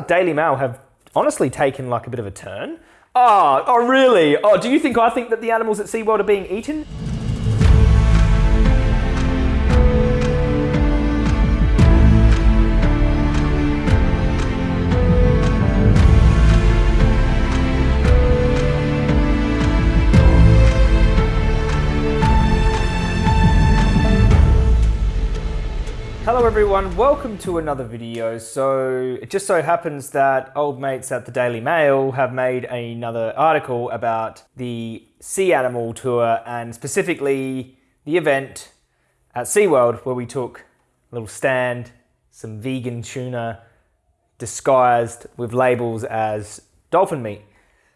Daily Mail have honestly taken like a bit of a turn. Oh, oh really? Oh, do you think I think that the animals at SeaWorld are being eaten? Hello everyone, welcome to another video. So it just so happens that old mates at the Daily Mail have made another article about the sea animal tour and specifically the event at SeaWorld where we took a little stand, some vegan tuna disguised with labels as dolphin meat.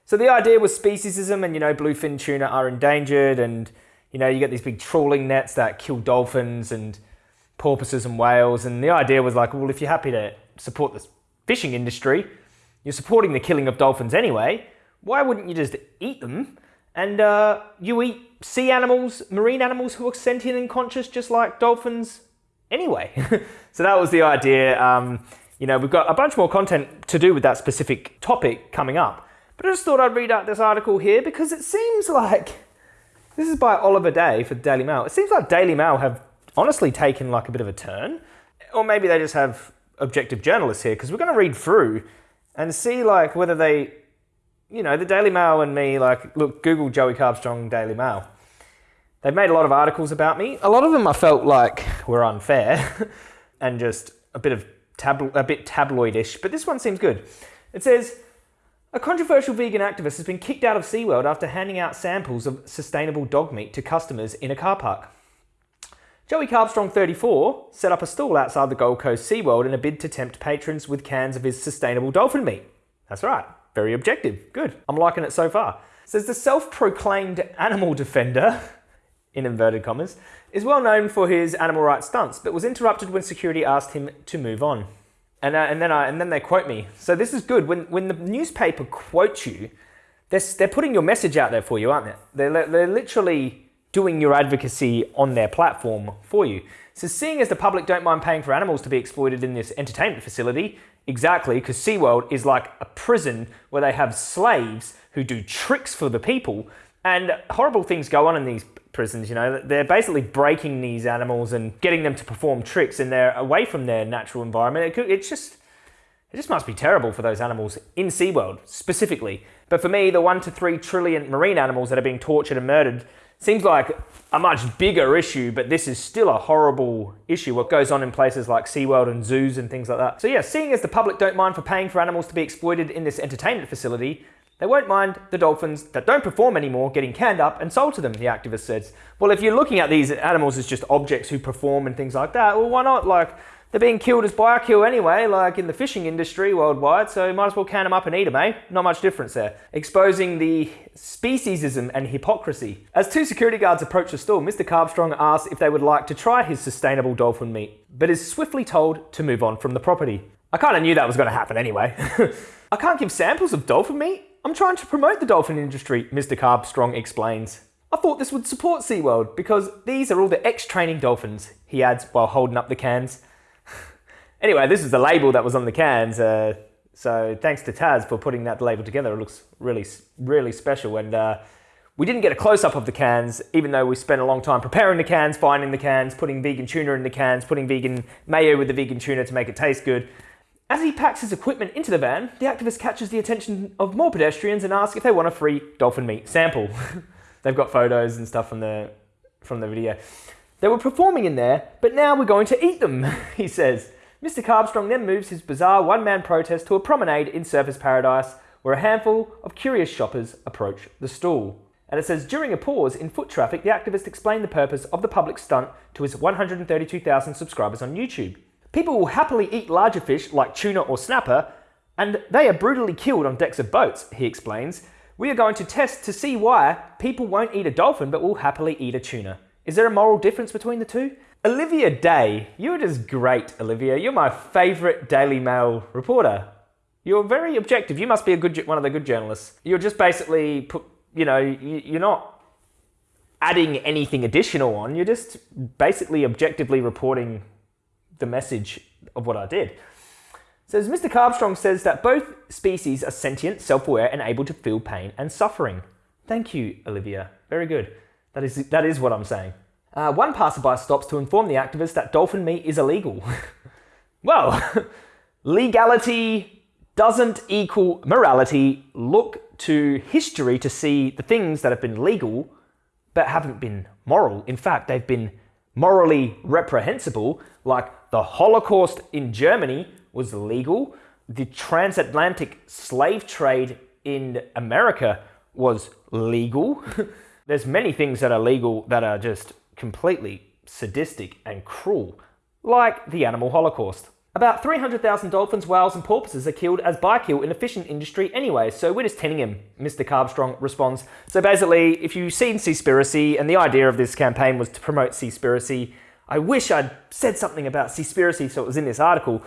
So the idea was speciesism and you know bluefin tuna are endangered and you know you get these big trawling nets that kill dolphins and porpoises and whales. And the idea was like, well, if you're happy to support the fishing industry, you're supporting the killing of dolphins anyway. Why wouldn't you just eat them? And uh, you eat sea animals, marine animals who are sentient and conscious, just like dolphins anyway. so that was the idea. Um, you know, we've got a bunch more content to do with that specific topic coming up. But I just thought I'd read out this article here because it seems like this is by Oliver Day for Daily Mail. It seems like Daily Mail have honestly taken like a bit of a turn. Or maybe they just have objective journalists here because we're going to read through and see like whether they, you know, the Daily Mail and me, like, look, Google Joey Carbstrong Daily Mail. They've made a lot of articles about me. A lot of them I felt like were unfair and just a bit of tablo- a bit tabloidish, but this one seems good. It says, a controversial vegan activist has been kicked out of SeaWorld after handing out samples of sustainable dog meat to customers in a car park. Joey Carbstrong 34 set up a stall outside the Gold Coast SeaWorld in a bid to tempt patrons with cans of his sustainable dolphin meat. That's right, very objective. Good, I'm liking it so far. Says the self-proclaimed animal defender, in inverted commas, is well known for his animal rights stunts, but was interrupted when security asked him to move on. And, uh, and, then, I, and then they quote me. So this is good. When, when the newspaper quotes you, they're, they're putting your message out there for you, aren't they? They're, they're literally doing your advocacy on their platform for you. So seeing as the public don't mind paying for animals to be exploited in this entertainment facility, exactly, because SeaWorld is like a prison where they have slaves who do tricks for the people, and horrible things go on in these prisons, you know. They're basically breaking these animals and getting them to perform tricks, and they're away from their natural environment. It could, it's just, it just must be terrible for those animals in SeaWorld specifically. But for me, the one to three trillion marine animals that are being tortured and murdered Seems like a much bigger issue, but this is still a horrible issue, what goes on in places like SeaWorld and zoos and things like that. So yeah, seeing as the public don't mind for paying for animals to be exploited in this entertainment facility, they won't mind the dolphins that don't perform anymore getting canned up and sold to them, the activist says. Well, if you're looking at these animals as just objects who perform and things like that, well, why not? Like, they're being killed as biofuel anyway, like in the fishing industry worldwide, so might as well can them up and eat them, eh? Not much difference there. Exposing the speciesism and hypocrisy. As two security guards approach the stall, Mr. Carbstrong asks if they would like to try his sustainable dolphin meat, but is swiftly told to move on from the property. I kind of knew that was going to happen anyway. I can't give samples of dolphin meat. I'm trying to promote the dolphin industry, Mr. Carbstrong explains. I thought this would support SeaWorld because these are all the ex-training dolphins, he adds while holding up the cans. Anyway, this is the label that was on the cans. Uh, so thanks to Taz for putting that label together. It looks really, really special. And uh, we didn't get a close-up of the cans, even though we spent a long time preparing the cans, finding the cans, putting vegan tuna in the cans, putting vegan mayo with the vegan tuna to make it taste good. As he packs his equipment into the van, the activist catches the attention of more pedestrians and asks if they want a free dolphin meat sample. They've got photos and stuff from the, from the video. They were performing in there, but now we're going to eat them, he says. Mr. Carbstrong then moves his bizarre one-man protest to a promenade in Surfers Paradise, where a handful of curious shoppers approach the stall. And it says, during a pause in foot traffic, the activist explained the purpose of the public stunt to his 132,000 subscribers on YouTube. People will happily eat larger fish like tuna or snapper, and they are brutally killed on decks of boats, he explains. We are going to test to see why people won't eat a dolphin but will happily eat a tuna. Is there a moral difference between the two? Olivia Day, you're just great, Olivia. You're my favourite Daily Mail reporter. You're very objective. You must be a good one of the good journalists. You're just basically put, you know, you're not adding anything additional on. You're just basically objectively reporting the message of what I did. Says Mr. Carbstrong says that both species are sentient, self-aware, and able to feel pain and suffering. Thank you, Olivia. Very good. That is that is what I'm saying. Uh, one passerby stops to inform the activist that dolphin meat is illegal. well, legality doesn't equal morality. Look to history to see the things that have been legal but haven't been moral. In fact, they've been morally reprehensible, like the Holocaust in Germany was legal, the transatlantic slave trade in America was legal. There's many things that are legal that are just completely sadistic and cruel, like the animal holocaust. About 300,000 dolphins, whales and porpoises are killed as bykill in the fishing industry anyway, so we're just tending him, Mr. Carbstrong responds. So basically, if you've seen Seaspiracy, and the idea of this campaign was to promote Seaspiracy, I wish I'd said something about Seaspiracy so it was in this article,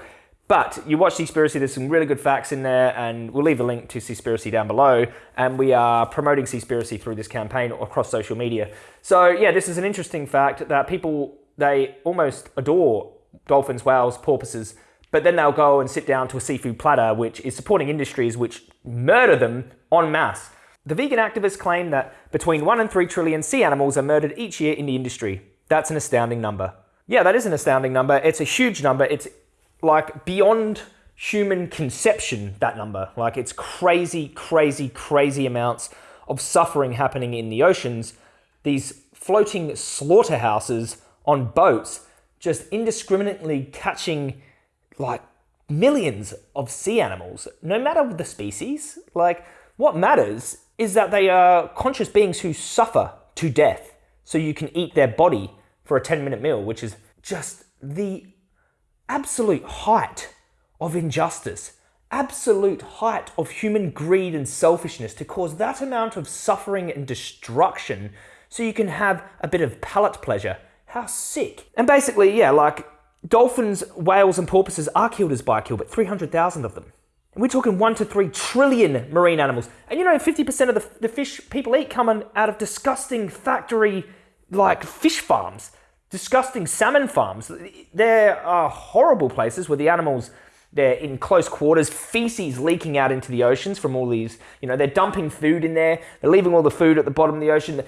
but you watch Seaspiracy, there's some really good facts in there, and we'll leave a link to Seaspiracy down below. And we are promoting Seaspiracy through this campaign across social media. So yeah, this is an interesting fact that people, they almost adore dolphins, whales, porpoises, but then they'll go and sit down to a seafood platter, which is supporting industries which murder them en masse. The vegan activists claim that between 1 and 3 trillion sea animals are murdered each year in the industry. That's an astounding number. Yeah, that is an astounding number. It's a huge number. It's like beyond human conception, that number. Like it's crazy, crazy, crazy amounts of suffering happening in the oceans. These floating slaughterhouses on boats just indiscriminately catching like millions of sea animals, no matter the species. Like what matters is that they are conscious beings who suffer to death so you can eat their body for a 10 minute meal, which is just the absolute height of injustice, absolute height of human greed and selfishness to cause that amount of suffering and destruction so you can have a bit of palate pleasure. How sick. And basically, yeah, like dolphins, whales, and porpoises are killed as bykill, but 300,000 of them. And we're talking one to three trillion marine animals. And you know, 50% of the, the fish people eat come out of disgusting factory like fish farms disgusting salmon farms. There are horrible places where the animals, they're in close quarters, feces leaking out into the oceans from all these, you know, they're dumping food in there, they're leaving all the food at the bottom of the ocean,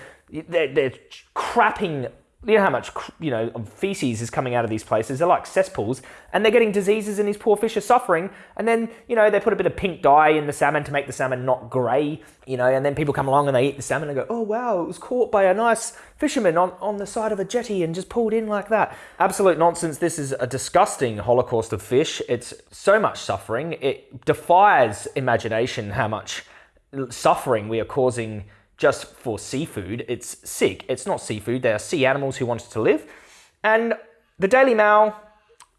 they're, they're crapping you know how much you know feces is coming out of these places. They're like cesspools, and they're getting diseases, and these poor fish are suffering. And then you know they put a bit of pink dye in the salmon to make the salmon not grey. You know, and then people come along and they eat the salmon and go, "Oh wow, it was caught by a nice fisherman on on the side of a jetty and just pulled in like that." Absolute nonsense. This is a disgusting holocaust of fish. It's so much suffering. It defies imagination how much suffering we are causing just for seafood. It's sick. It's not seafood. They are sea animals who wanted to live. And the Daily Mail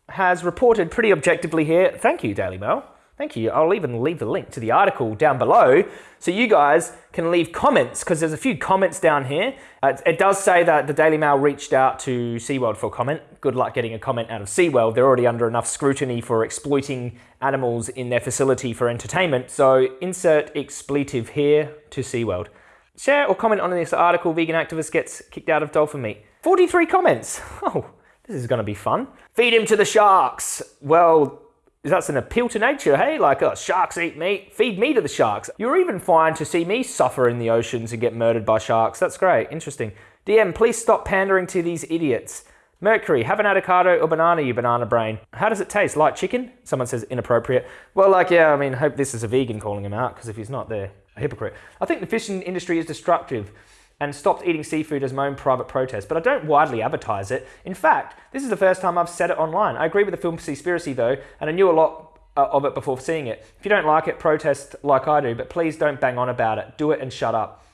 has reported pretty objectively here. Thank you, Daily Mail. Thank you. I'll even leave the link to the article down below so you guys can leave comments because there's a few comments down here. Uh, it does say that the Daily Mail reached out to SeaWorld for comment. Good luck getting a comment out of SeaWorld. They're already under enough scrutiny for exploiting animals in their facility for entertainment. So insert expletive here to SeaWorld. Share or comment on this article, vegan activist gets kicked out of dolphin meat. 43 comments. Oh, this is going to be fun. Feed him to the sharks. Well, that's an appeal to nature, hey? Like, oh, sharks eat meat, feed me to the sharks. You're even fine to see me suffer in the oceans and get murdered by sharks. That's great, interesting. DM, please stop pandering to these idiots. Mercury, have an avocado or banana, you banana brain. How does it taste? Like chicken? Someone says inappropriate. Well, like, yeah, I mean, hope this is a vegan calling him out, because if he's not, they're a hypocrite. I think the fishing industry is destructive and stopped eating seafood as my own private protest, but I don't widely advertise it. In fact, this is the first time I've said it online. I agree with the film Seaspiracy though, and I knew a lot uh, of it before seeing it. If you don't like it, protest like I do, but please don't bang on about it. Do it and shut up.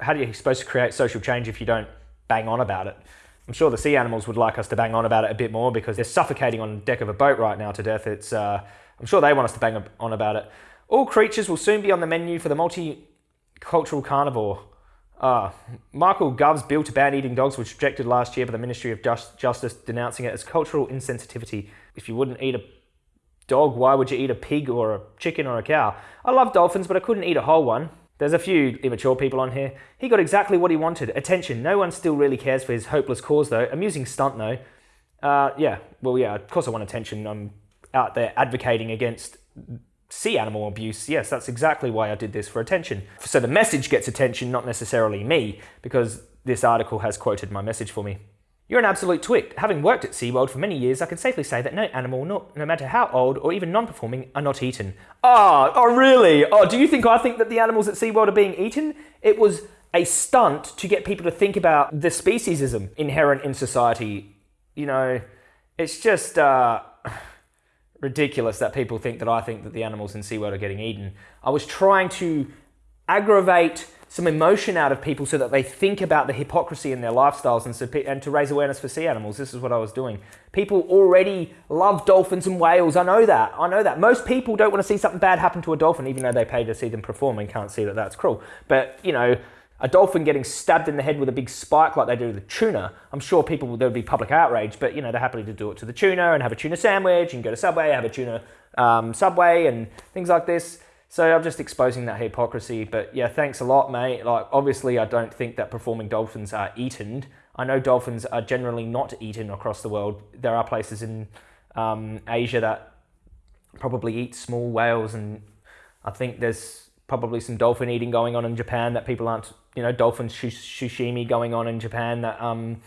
How are you supposed to create social change if you don't bang on about it? I'm sure the sea animals would like us to bang on about it a bit more because they're suffocating on the deck of a boat right now to death. It's, uh, I'm sure they want us to bang on about it. All creatures will soon be on the menu for the multicultural carnivore. Uh, Michael Gove's bill to ban eating dogs was rejected last year by the Ministry of Just, Justice, denouncing it as cultural insensitivity. If you wouldn't eat a dog, why would you eat a pig or a chicken or a cow? I love dolphins, but I couldn't eat a whole one. There's a few immature people on here. He got exactly what he wanted attention. No one still really cares for his hopeless cause, though. Amusing stunt, though. Uh, yeah, well, yeah, of course I want attention. I'm out there advocating against sea animal abuse. Yes, that's exactly why I did this for attention. So the message gets attention, not necessarily me, because this article has quoted my message for me. You're an absolute twit. Having worked at SeaWorld for many years, I can safely say that no animal, no matter how old or even non-performing, are not eaten. Oh, oh really? Oh, do you think I think that the animals at SeaWorld are being eaten? It was a stunt to get people to think about the speciesism inherent in society. You know, it's just uh, ridiculous that people think that I think that the animals in SeaWorld are getting eaten. I was trying to aggravate some emotion out of people so that they think about the hypocrisy in their lifestyles and, so, and to raise awareness for sea animals. This is what I was doing. People already love dolphins and whales. I know that. I know that. Most people don't want to see something bad happen to a dolphin, even though they pay to see them perform and can't see that that's cruel. But, you know, a dolphin getting stabbed in the head with a big spike like they do to the tuna, I'm sure people, there would be public outrage, but, you know, they're happy to do it to the tuna and have a tuna sandwich and go to Subway, have a tuna um, Subway and things like this. So I'm just exposing that hypocrisy. But yeah, thanks a lot, mate. Like, obviously, I don't think that performing dolphins are eaten. I know dolphins are generally not eaten across the world. There are places in um, Asia that probably eat small whales, and I think there's probably some dolphin eating going on in Japan that people aren't, you know, dolphin sashimi going on in Japan that. Um,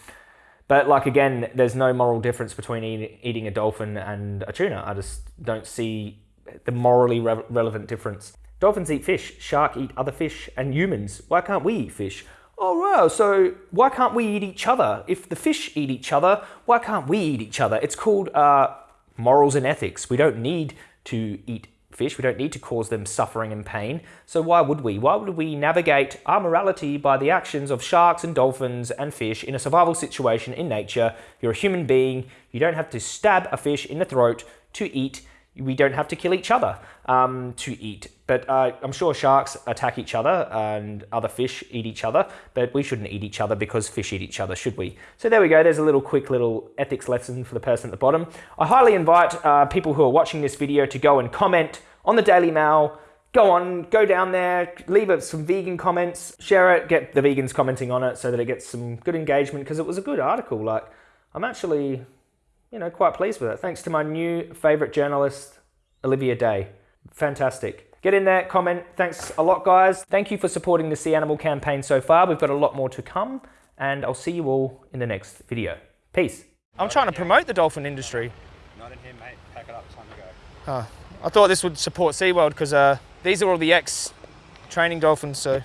but like again, there's no moral difference between eating a dolphin and a tuna. I just don't see the morally re relevant difference. Dolphins eat fish, shark eat other fish, and humans. Why can't we eat fish? Oh, wow, so why can't we eat each other? If the fish eat each other, why can't we eat each other? It's called uh, morals and ethics. We don't need to eat fish. We don't need to cause them suffering and pain. So why would we? Why would we navigate our morality by the actions of sharks and dolphins and fish in a survival situation in nature? You're a human being. You don't have to stab a fish in the throat to eat we don't have to kill each other um, to eat. But uh, I'm sure sharks attack each other and other fish eat each other, but we shouldn't eat each other because fish eat each other, should we? So there we go. There's a little quick little ethics lesson for the person at the bottom. I highly invite uh, people who are watching this video to go and comment on the Daily Mail. Go on, go down there, leave us some vegan comments, share it, get the vegans commenting on it so that it gets some good engagement because it was a good article. Like, I'm actually you know, quite pleased with it. Thanks to my new favorite journalist, Olivia Day. Fantastic. Get in there, comment. Thanks a lot, guys. Thank you for supporting the Sea Animal campaign so far. We've got a lot more to come, and I'll see you all in the next video. Peace. I'm trying to promote the dolphin industry. Not in here, mate. Pack it up. Time to go. Oh, I thought this would support SeaWorld because uh, these are all the ex-training dolphins, so